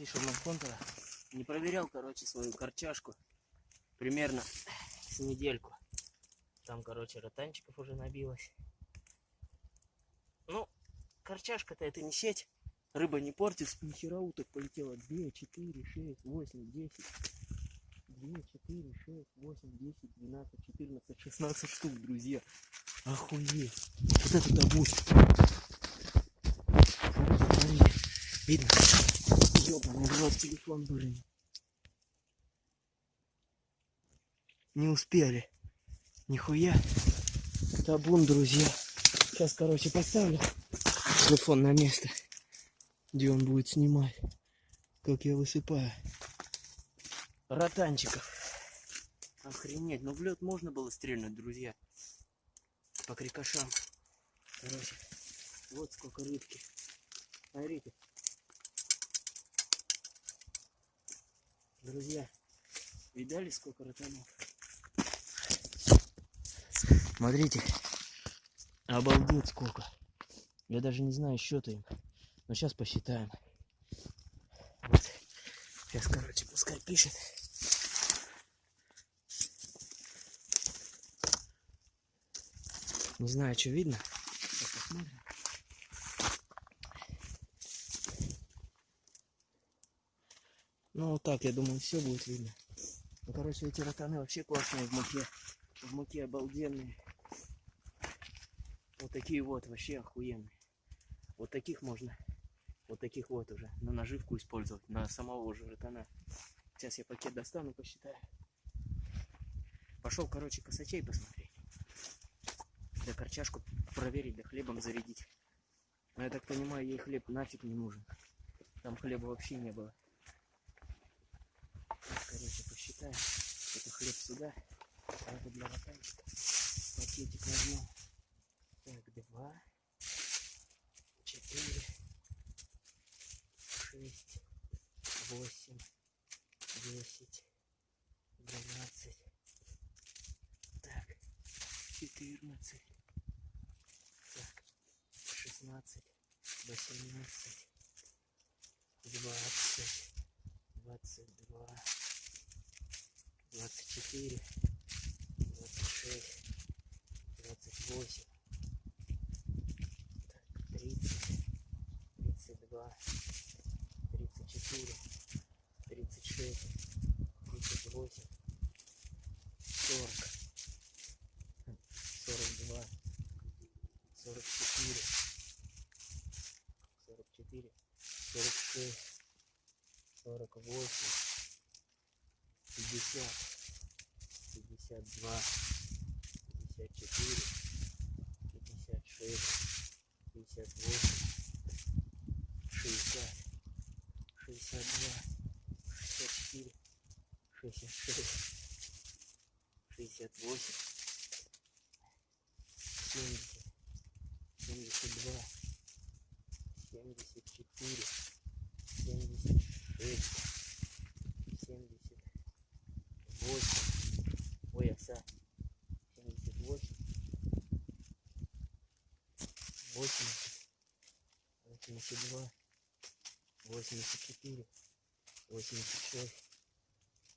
Fisherman Hunter. Не проверял, короче, свою корчашку. Примерно с недельку. Там, короче, ротанчиков уже набилось. Ну, корчашка-то это не сеть. Рыба не портится. Нихера уток полетело. 2, 4, 6, 8, 10. 2, 4, 6, 8, 10, 12, 14, 16 штук, друзья. Охуеть. Вот это. Смотрите, видно? Ёбаный в рот телефон, блин. Не успели. Нихуя. Табун, друзья. Сейчас, короче, поставлю телефон на место, где он будет снимать, как я высыпаю. Ротанчиков. Охренеть. Ну в лед можно было стрельнуть, друзья. По крикошам. Короче, вот сколько рыбки. Смотрите. Друзья, видали сколько ротанов? Смотрите. Обалдеть сколько. Я даже не знаю счета им. Но сейчас посчитаем. Вот. Сейчас, короче, пускай пишет. Не знаю, что видно. Сейчас посмотрим. Ну вот так, я думаю, все будет видно. Ну, короче, эти ротаны вообще классные в муке. В муке обалденные. Вот такие вот, вообще охуенные. Вот таких можно, вот таких вот уже, на наживку использовать, на самого уже ротана. Сейчас я пакет достану, посчитаю. Пошел, короче, косачей посмотреть. Да корчашку проверить, да хлебом зарядить. Но я так понимаю, ей хлеб нафиг не нужен. Там хлеба вообще не было. Посчитаем. Это хлеб сюда, а это для ротанчика. Пакетик возьмем. Так, два, четыре, шесть, восемь, десять, двенадцать, так, четырнадцать, так, шестнадцать, восемнадцать, двадцать, двадцать два, двадцать четыре, двадцать шесть, двадцать восемь. тридцать, тридцать два, тридцать четыре, тридцать шесть, тридцать восемь, 52, 54, 56, 58, 60, 62, 64, 66, 68, 70, 72, 74, 84, 86,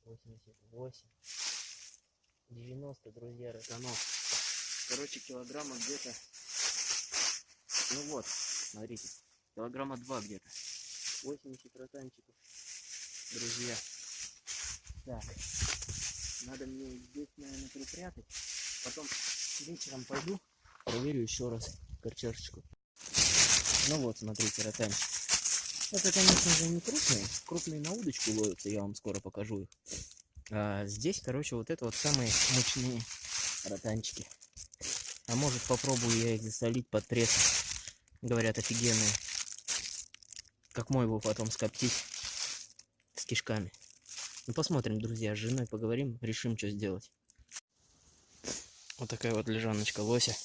88, 90, друзья, ротанов. Короче, килограмма где-то, ну вот, смотрите, килограмма 2 где-то. 80 ротанчиков, друзья. Так, надо мне здесь, наверное, припрятать. Потом вечером пойду, проверю еще раз корчашечку. Ну вот, смотрите, ротанчик. Это, конечно же, не крупные. Крупные на удочку ловятся, я вам скоро покажу их. А здесь, короче, вот это вот самые мощные ротанчики. А может попробую я их засолить под прессом. Говорят, офигенные. Как мой его потом скоптить с кишками. Ну посмотрим, друзья, с женой поговорим, решим, что сделать. Вот такая вот лежаночка лося.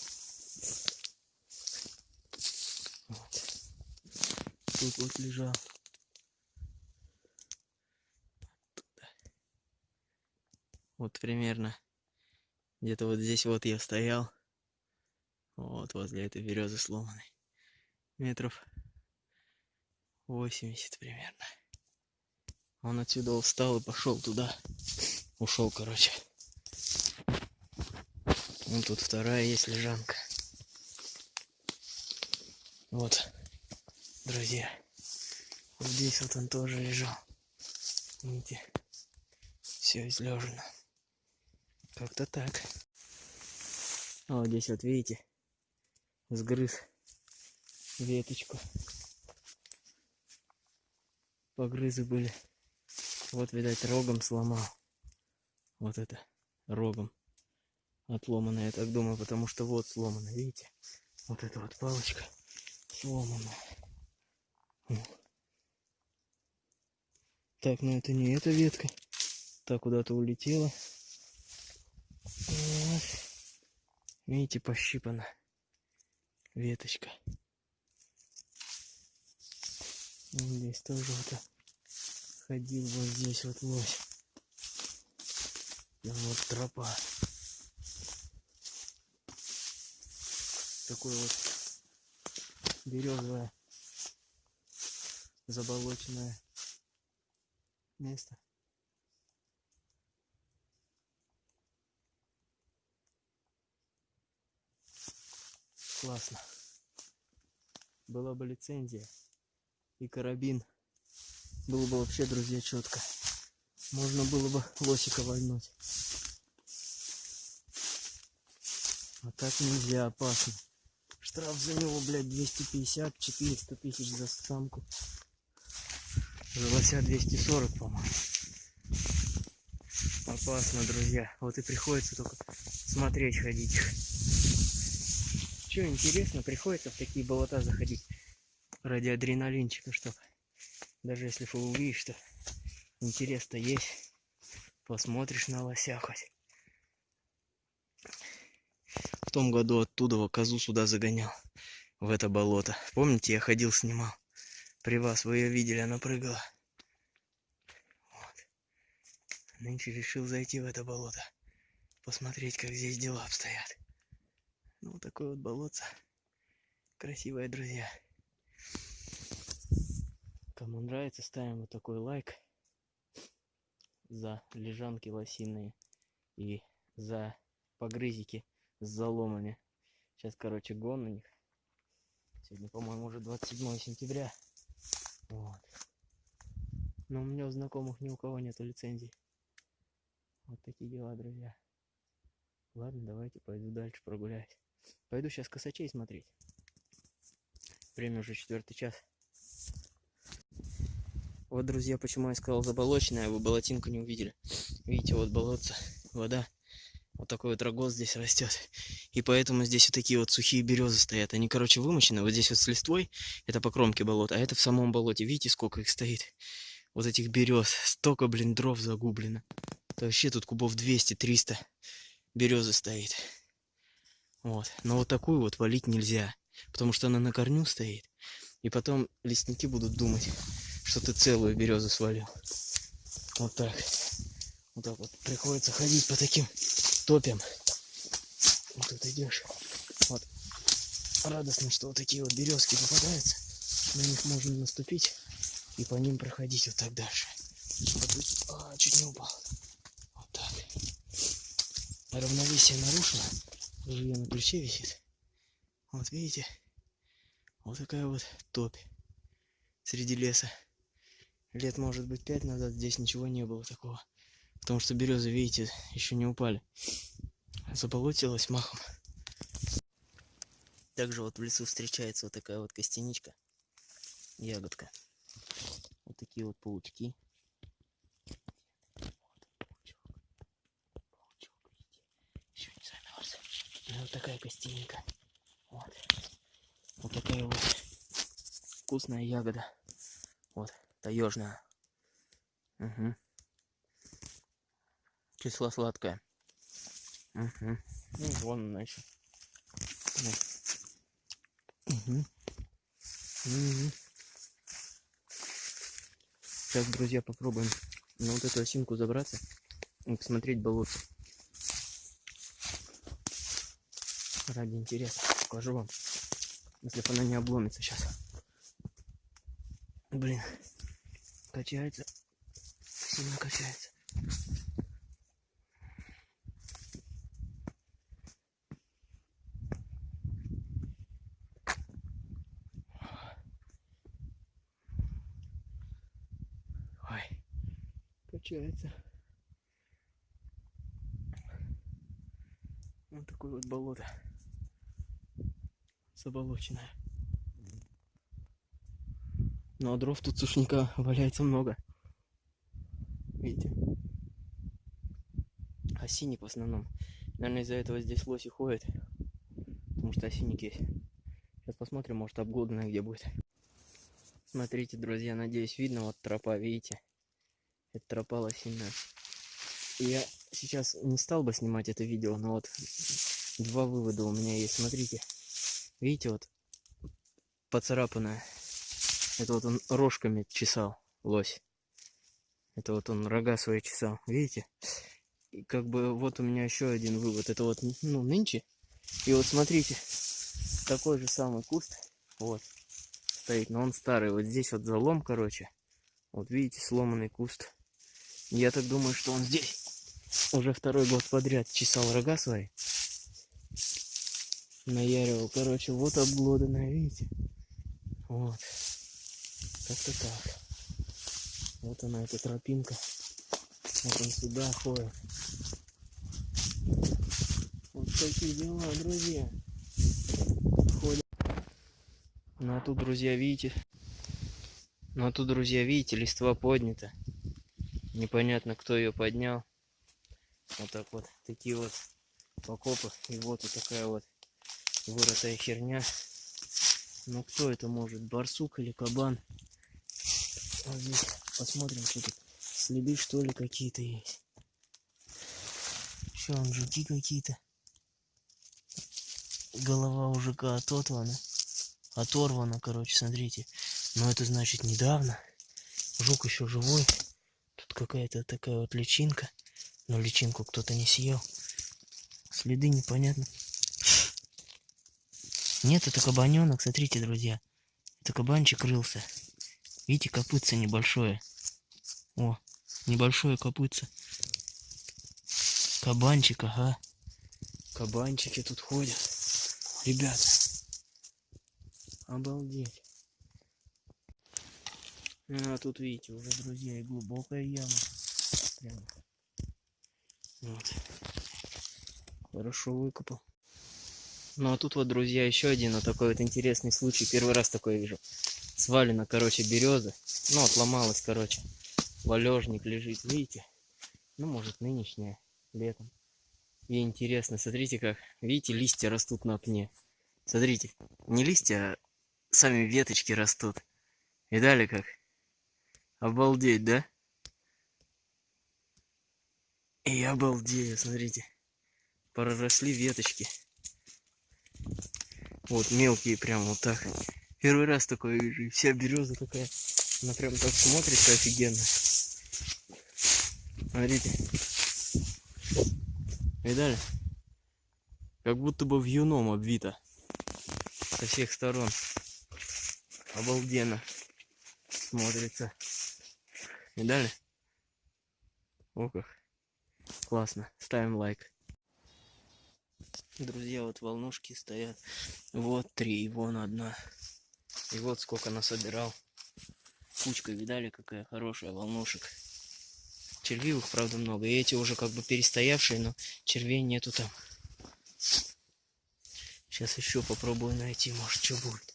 Тут вот лежал. Вот примерно. Где-то вот здесь вот я стоял. Вот возле этой березы сломанной. Метров 80 примерно. Он отсюда встал и пошел туда. Ушел, короче. Вон тут вторая есть лежанка. Вот, друзья. Вот здесь вот он тоже лежал. Видите? Все излежено. Как-то так. А вот здесь вот видите, сгрыз веточку. Погрызы были. Вот, видать, рогом сломал. Вот это рогом отломано, я так думаю, потому что вот сломано, видите? Вот эта вот палочка сломана. Так, ну это не эта ветка. Так куда-то улетела. Вот. Видите, пощипана веточка. Здесь тоже вот ходил вот здесь вот лось. Там вот тропа. Такое вот березовое заболоченное место. Классно. Была бы лицензия и карабин. Было бы вообще, друзья, четко. Можно было бы лосика вольнуть. А так нельзя, опасно. Штраф за него, блядь, 250-400 тысяч за самку. За лося 240, по-моему. Опасно, друзья. Вот и приходится только смотреть, ходить. Что интересно, приходится в такие болота заходить ради адреналинчика, чтобы даже если увидишь, что интерес-то есть, посмотришь на лося хоть. В том году оттуда козу сюда загонял, в это болото. Помните, я ходил, снимал. При вас вы ее видели, она прыгала. Вот. Нынче решил зайти в это болото. Посмотреть, как здесь дела обстоят. Ну, такое вот болотце. Красивое, друзья. Кому нравится, ставим вот такой лайк за лежанки лосиные и за погрызики с заломами. Сейчас, короче, гон на них. Сегодня, по-моему, уже 27 сентября. Вот. Но у меня у знакомых ни у кого нету лицензий. Вот такие дела, друзья. Ладно, давайте пойду дальше прогуляюсь. Пойду сейчас косачей смотреть. Время уже четвертый час. Вот, друзья, почему я сказал заболоченная, вы болотинку не увидели. Видите, вот болотце, вода. Вот такой вот рогоз здесь растет. И поэтому здесь вот такие вот сухие березы стоят. Они, короче, вымочены. Вот здесь вот с листвой, это по кромке болота, а это в самом болоте. Видите, сколько их стоит? Вот этих берез. Столько, блин, дров загублено. Это вообще тут кубов 200-300 березы стоит. Вот. Но вот такую вот валить нельзя. Потому что она на корню стоит. И потом лесники будут думать, что ты целую березу свалил. Вот так. Вот так вот приходится ходить по таким топям. Вот тут идешь. Вот. Радостно, что вот такие вот березки попадаются. На них можно наступить и по ним проходить вот так дальше. Вот а, чуть не упал. Вот так. Равновесие нарушено. Жилье на плече висит. Вот видите? Вот такая вот топь среди леса лет, может быть, пять назад здесь ничего не было такого. Потому что березы, видите, еще не упали. Заболотилась махом. Также вот в лесу встречается вот такая вот костяничка. Ягодка. Вот такие вот паучки. Вот такая костяника. Вот. Вот такая вот вкусная ягода. Вот таежная. Угу. Кисло сладкая. Угу. Ну, вон она еще. Угу. Угу. Сейчас, друзья, попробуем на вот эту осинку забраться и посмотреть болото. Ради интереса покажу вам, если она не обломится сейчас. Блин, качается. Сильно качается. Качается. Вот такое вот болото. Заболоченное. Ну а дров тут сушника валяется много. Видите? Осинник в основном. Наверное, из-за этого здесь лоси ходят. Потому что осинник есть. Сейчас посмотрим, может обглоданная где будет. Смотрите, друзья, надеюсь, видно вот тропа, видите? Это тропа лосиная. Я сейчас не стал бы снимать это видео, но вот два вывода у меня есть. Смотрите, видите, вот поцарапанная. Это вот он рожками чесал, лось. Это вот он рога свои чесал, видите? И как бы вот у меня еще один вывод. Это вот, ну, нынче. И вот смотрите, такой же самый куст, вот, стоит, но он старый. Вот здесь вот залом, короче. Вот видите, сломанный куст. Я так думаю, что он здесь уже второй год подряд чесал рога свои. Наяривал, короче, вот обглоданная, видите? Вот. Как-то так. Вот она, эта тропинка. Вот он сюда ходит. Вот такие дела, друзья. Ходят. Ну а тут, друзья, видите? Ну а тут, друзья, видите, листва поднята. Непонятно, кто ее поднял. Вот так вот. Такие вот окопы. И вот такая вот вырытая херня. Ну кто это может? Барсук или кабан? Вот здесь посмотрим, что тут. Следы что ли какие-то есть. Что, он жуки какие-то? Голова у жука ототорвана. Оторвана, короче, смотрите. Но это значит недавно. Жук еще живой. Какая-то такая вот личинка. Но личинку кто-то не съел. Следы непонятно. Нет, это кабаненок, смотрите, друзья. Это кабанчик рылся. Видите, копытце небольшое. О, небольшое копытце. Кабанчик, ага. Кабанчики тут ходят. Ребята. Обалдеть. А тут, видите, уже, друзья, и глубокая яма. Прямо. Вот. Хорошо выкопал. Ну а тут вот, друзья, еще один вот такой вот интересный случай. Первый раз такое вижу. Свалена, короче, береза. Ну, отломалась, короче. Валежник лежит, видите? Ну, может, нынешняя, летом. И интересно, смотрите как. Видите, листья растут на пне. Смотрите, не листья, а сами веточки растут. Видали как? Обалдеть, да? И обалдею, смотрите. Проросли веточки. Вот мелкие прям вот так. Первый раз такое вижу. И вся береза такая. Она прям так смотрится офигенно. Смотрите. Видали? Как будто бы вьюном обвито. Со всех сторон. Обалденно. Смотрится. Видали? О как. Классно. Ставим лайк. Друзья, вот волнушки стоят. Вот три, и вон одна. И вот сколько насобирал. Кучка, видали, какая хорошая волнушек. Червивых, правда, много. И эти уже как бы перестоявшие, но червей нету там. Сейчас еще попробую найти, может, что будет.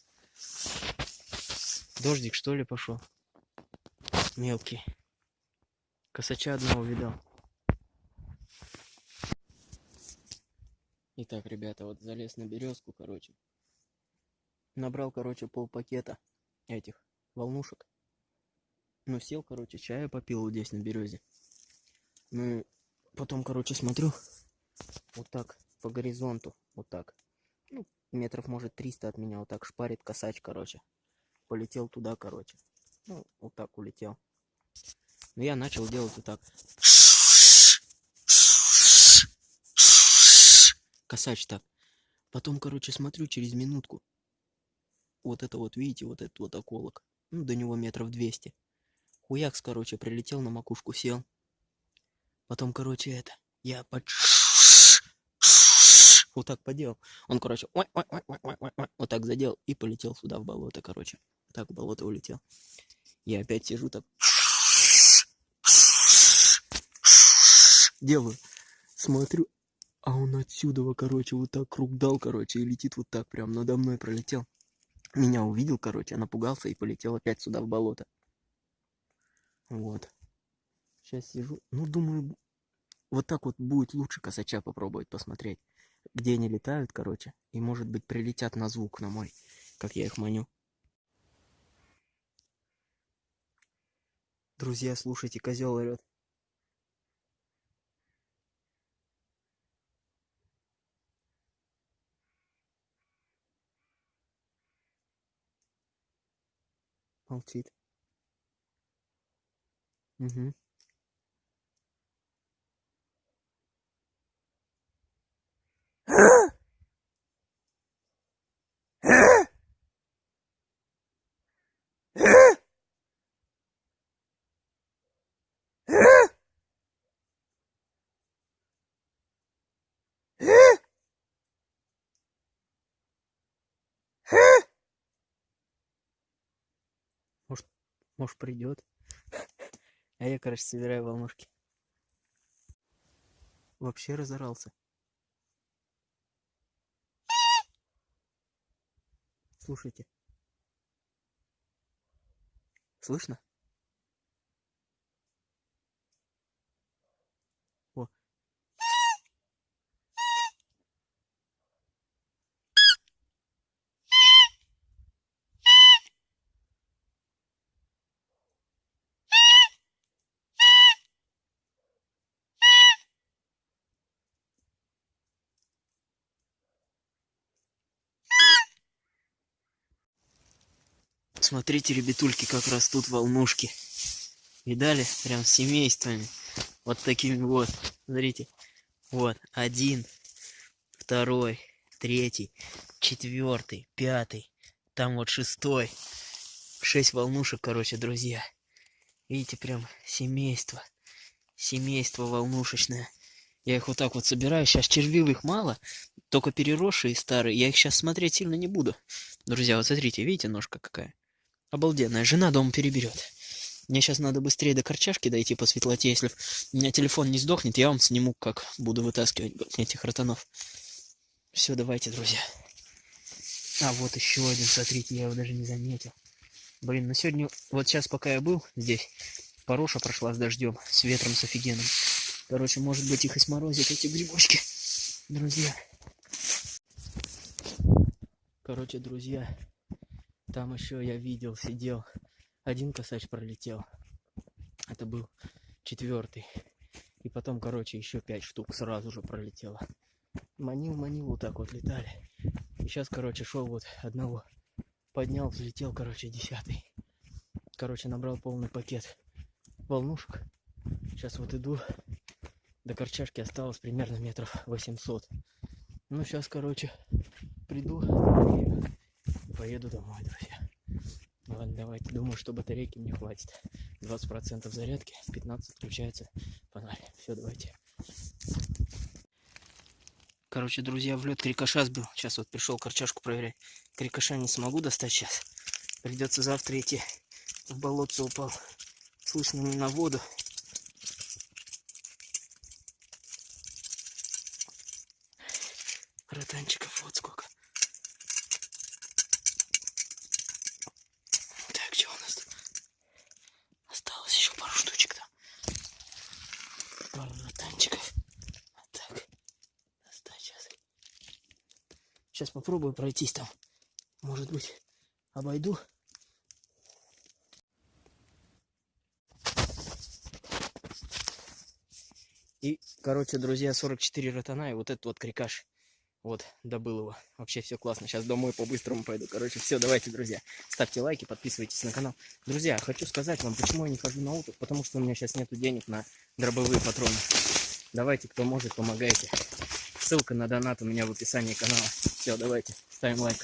Дождик, что ли, пошел? Мелкий. Косача одного видал. Итак, ребята, вот залез на березку, короче. Набрал, короче, пол пакета этих волнушек. Ну, сел, короче, чая попил вот здесь на березе. Ну, потом, короче, смотрю, вот так, по горизонту, вот так. Ну, метров, может, 300 от меня, вот так шпарит косач, короче. Полетел туда, короче. Ну, вот так улетел. Но я начал делать вот так. Косач так. Потом, короче, смотрю через минутку. Вот это вот, видите, вот этот вот околок. Ну, до него метров 200. Хуякс, короче, прилетел на макушку, сел. Потом, короче, это, я под... Вот так поделал. Он, короче, вот так задел и полетел сюда в болото, короче. Так в болото улетел. Я опять сижу так. Делаю. Смотрю, а он отсюда, короче, вот так круг дал, короче, и летит вот так прям надо мной пролетел. Меня увидел, короче, напугался и полетел опять сюда в болото. Вот. Сейчас сижу. Ну, думаю, вот так вот будет лучше косача попробовать посмотреть. Где они летают, короче. И, может быть, прилетят на звук на мой, как я их маню. Друзья, слушайте, козел орет. halted mm-hmm. Может, придет. А я, короче, собираю волнушки. Вообще разорался. Слушайте. Слышно? Смотрите, ребятульки, как растут волнушки. Видали? Прям семействами. Вот такими вот. Смотрите. Вот. Один, второй, третий, четвертый, пятый. Там вот шестой. Шесть волнушек, короче, друзья. Видите, прям семейство. Семейство волнушечное. Я их вот так вот собираю. Сейчас червивых мало. Только переросшие старые. Я их сейчас смотреть сильно не буду. Друзья, вот смотрите, видите, ножка какая? Обалденная. Жена дом переберет. Мне сейчас надо быстрее до корчашки дойти по светлоте. Если у меня телефон не сдохнет, я вам сниму, как буду вытаскивать этих ротанов. Все, давайте, друзья. А, вот еще один, смотрите, я его даже не заметил. Блин, ну сегодня, вот сейчас, пока я был здесь, Пороша прошла с дождем, с ветром, с офигенным. Короче, может быть, их и сморозят, эти грибочки, друзья. Короче, друзья, там еще я видел, сидел. Один косач пролетел. Это был четвертый. И потом, короче, еще пять штук сразу же пролетело. Манил, манил, вот так вот летали. И сейчас, короче, шел вот одного. Поднял, взлетел, короче, десятый. Короче, набрал полный пакет волнушек. Сейчас вот иду. До корчашки осталось примерно метров 800. Ну, сейчас, короче, приду поеду домой, друзья. Ладно, давайте. Думаю, что батарейки мне хватит. 20% зарядки, 15 включается фонарь. Все, давайте. Короче, друзья, в лед крикоша сбил. Сейчас вот пришел корчашку проверять. Крикоша не смогу достать сейчас. Придется завтра идти. В болотце упал. Слышно не на воду. Ротанчиков вот сколько. Так, что у нас тут? Осталось еще пару штучек там. Пару ротанчиков. Вот так. Достать сейчас. Сейчас попробую пройтись там. Может быть, обойду. И, короче, друзья, 44 ротана и вот этот вот крикаш. Вот, добыл его. Вообще все классно. Сейчас домой по-быстрому пойду. Короче, все, давайте, друзья. Ставьте лайки, подписывайтесь на канал. Друзья, хочу сказать вам, почему я не хожу на уток. Потому что у меня сейчас нету денег на дробовые патроны. Давайте, кто может, помогайте. Ссылка на донат у меня в описании канала. Все, давайте, ставим лайк.